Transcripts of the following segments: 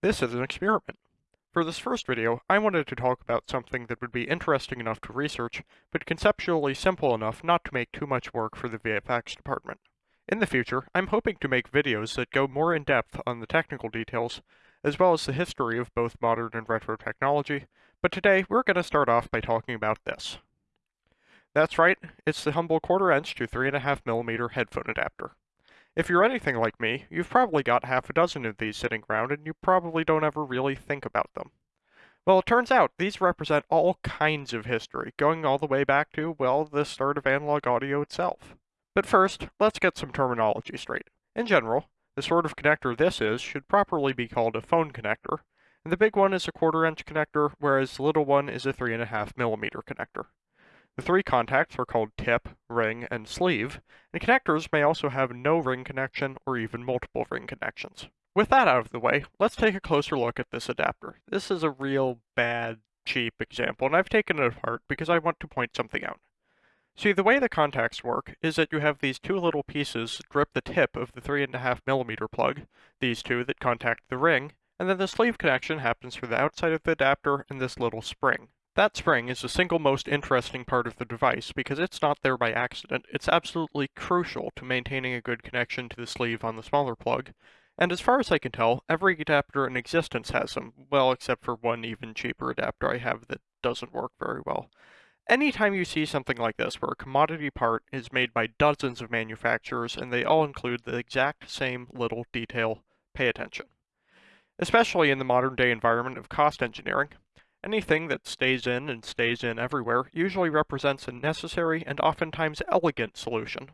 This is an experiment. For this first video, I wanted to talk about something that would be interesting enough to research, but conceptually simple enough not to make too much work for the VFX department. In the future, I'm hoping to make videos that go more in depth on the technical details, as well as the history of both modern and retro technology, but today we're going to start off by talking about this. That's right, it's the humble quarter inch to 3.5 millimeter headphone adapter. If you're anything like me, you've probably got half a dozen of these sitting around and you probably don't ever really think about them. Well, it turns out these represent all kinds of history, going all the way back to, well, the start of analog audio itself. But first, let's get some terminology straight. In general, the sort of connector this is should properly be called a phone connector, and the big one is a quarter inch connector, whereas the little one is a 3.5 millimeter connector. The three contacts are called tip, ring, and sleeve, and connectors may also have no ring connection or even multiple ring connections. With that out of the way, let's take a closer look at this adapter. This is a real bad, cheap example, and I've taken it apart because I want to point something out. See, the way the contacts work is that you have these two little pieces grip the tip of the 3.5 millimeter plug, these two that contact the ring, and then the sleeve connection happens through the outside of the adapter and this little spring. That spring is the single most interesting part of the device because it's not there by accident. It's absolutely crucial to maintaining a good connection to the sleeve on the smaller plug. And as far as I can tell, every adapter in existence has them, well, except for one even cheaper adapter I have that doesn't work very well. Anytime you see something like this, where a commodity part is made by dozens of manufacturers and they all include the exact same little detail, pay attention. Especially in the modern day environment of cost engineering, Anything that stays in and stays in everywhere usually represents a necessary and oftentimes elegant solution.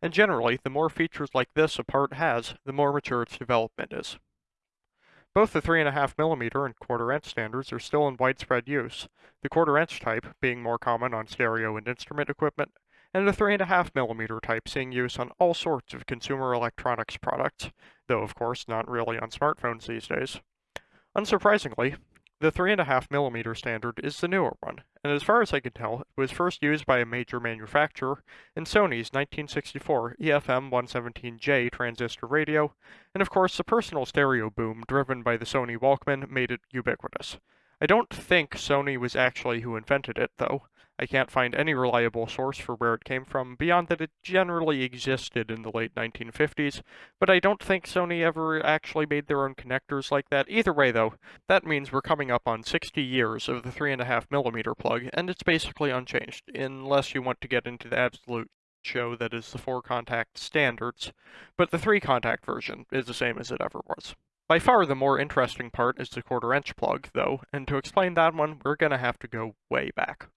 And generally, the more features like this a part has, the more mature its development is. Both the 3.5mm and quarter inch standards are still in widespread use, the quarter inch type being more common on stereo and instrument equipment, and the 3.5mm type seeing use on all sorts of consumer electronics products, though of course not really on smartphones these days. Unsurprisingly, the 3.5mm standard is the newer one, and as far as I can tell, it was first used by a major manufacturer in Sony's 1964 EFM117J transistor radio, and of course the personal stereo boom driven by the Sony Walkman made it ubiquitous. I don't think Sony was actually who invented it, though. I can't find any reliable source for where it came from beyond that it generally existed in the late 1950s, but I don't think Sony ever actually made their own connectors like that. Either way, though, that means we're coming up on 60 years of the 3.5mm plug, and it's basically unchanged, unless you want to get into the absolute show that is the four contact standards, but the three contact version is the same as it ever was. By far the more interesting part is the quarter inch plug, though, and to explain that one, we're gonna have to go way back.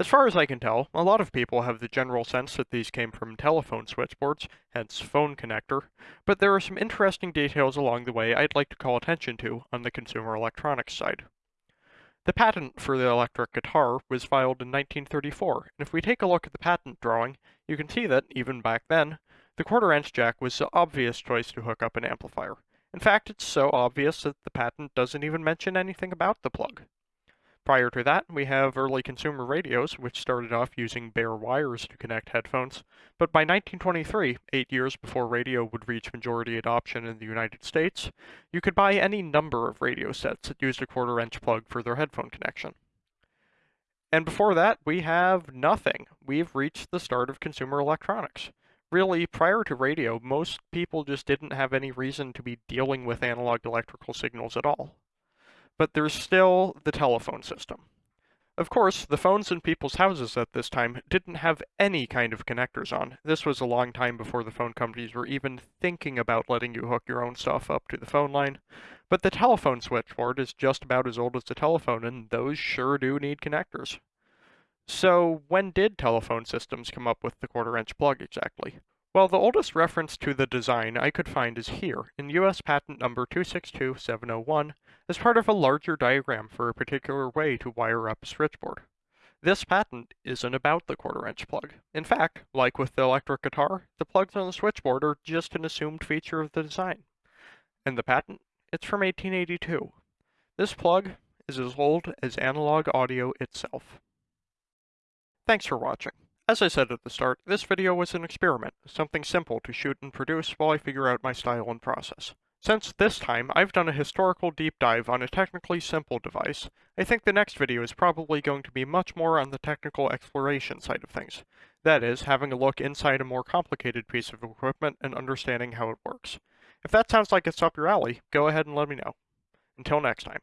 As far as I can tell, a lot of people have the general sense that these came from telephone switchboards, hence phone connector, but there are some interesting details along the way I'd like to call attention to on the consumer electronics side. The patent for the electric guitar was filed in 1934, and if we take a look at the patent drawing, you can see that, even back then, the quarter-inch jack was the obvious choice to hook up an amplifier. In fact, it's so obvious that the patent doesn't even mention anything about the plug. Prior to that, we have early consumer radios, which started off using bare wires to connect headphones, but by 1923, eight years before radio would reach majority adoption in the United States, you could buy any number of radio sets that used a quarter-inch plug for their headphone connection. And before that, we have nothing. We've reached the start of consumer electronics. Really, prior to radio, most people just didn't have any reason to be dealing with analog electrical signals at all but there's still the telephone system. Of course, the phones in people's houses at this time didn't have any kind of connectors on. This was a long time before the phone companies were even thinking about letting you hook your own stuff up to the phone line. But the telephone switchboard is just about as old as the telephone, and those sure do need connectors. So, when did telephone systems come up with the quarter inch plug exactly? Well, the oldest reference to the design I could find is here, in US patent number 262701, as part of a larger diagram for a particular way to wire up a switchboard. This patent isn't about the quarter-inch plug. In fact, like with the electric guitar, the plugs on the switchboard are just an assumed feature of the design. And the patent? It's from 1882. This plug is as old as analog audio itself. Thanks for watching. As I said at the start, this video was an experiment, something simple to shoot and produce while I figure out my style and process. Since this time I've done a historical deep dive on a technically simple device, I think the next video is probably going to be much more on the technical exploration side of things. That is, having a look inside a more complicated piece of equipment and understanding how it works. If that sounds like it's up your alley, go ahead and let me know. Until next time.